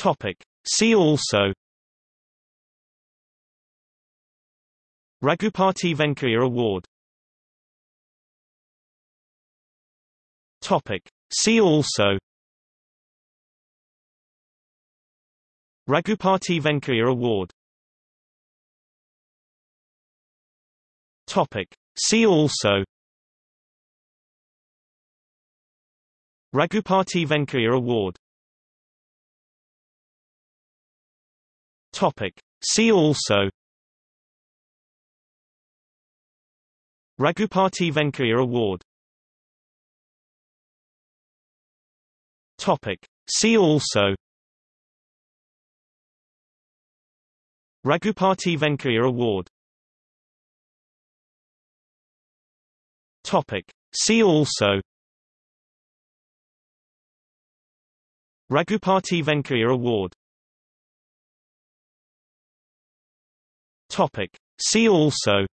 Topic. See also Raghupati Venkaiah Award Topic. See also Raghupati Venkaiah Award Topic. See also Raghupati Venkaiah Award Topic. See also Raghupati Venkaiah Award Topic. See also Raghupati Venkaiah Award Topic. See also Raghupati Venkaiah Award Topic. See also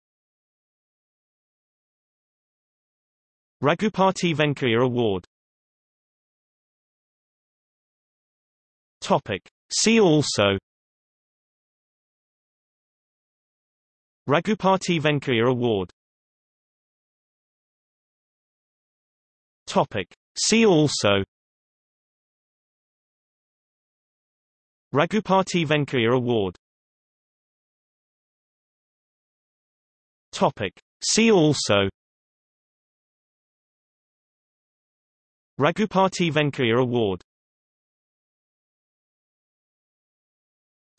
Raghupati Venkaiah Award Topic. See also Raghupati Venkaiah Award Topic. See also Raghupati Venkaiah Award Topic. See also Raghupati Venkaiah Award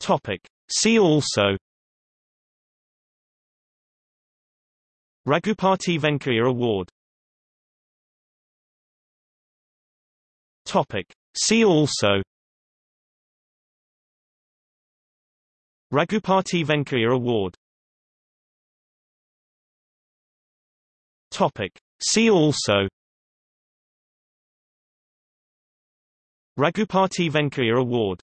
Topic. See also Raghupati Venkaiah Award Topic. See also Raghupati Venkaiah Award Topic. See also Raghupati Venkaiah Award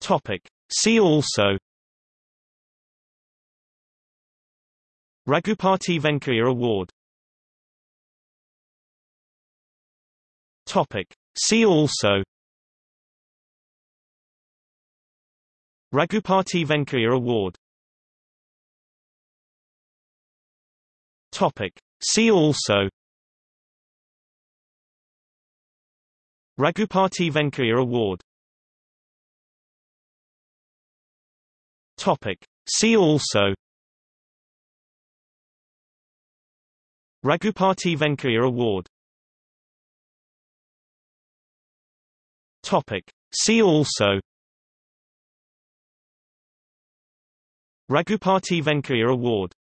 Topic. See also Raghupati Venkaiah Award Topic. See also Raghupati Venkaiah Award Topic. See also Raghupati Venkaiah Award Topic. See also Raghupati Venkaiah Award Topic. See also Raghupati Venkaiah Award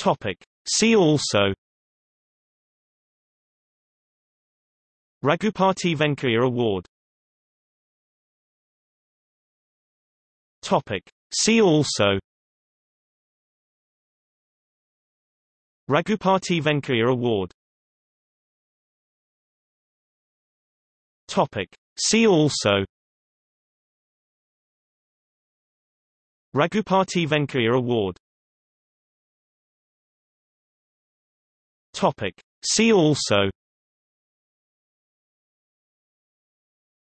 Topic. See also Raghupati Venkaiah Award Topic. See also Raghupati Venkaiah Award Topic. See also Raghupati Venkaiah Award Topic. See also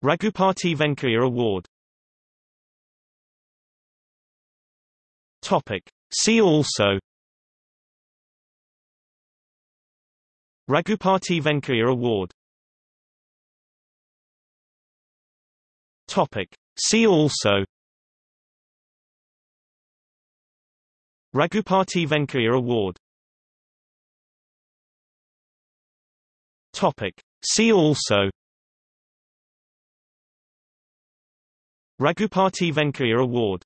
Raghupati Venkaiah Award Topic. See also Raghupati Venkaiah Award Topic. See also Raghupati Venkaiah Award Topic. See also Raghupati Venkaiah Award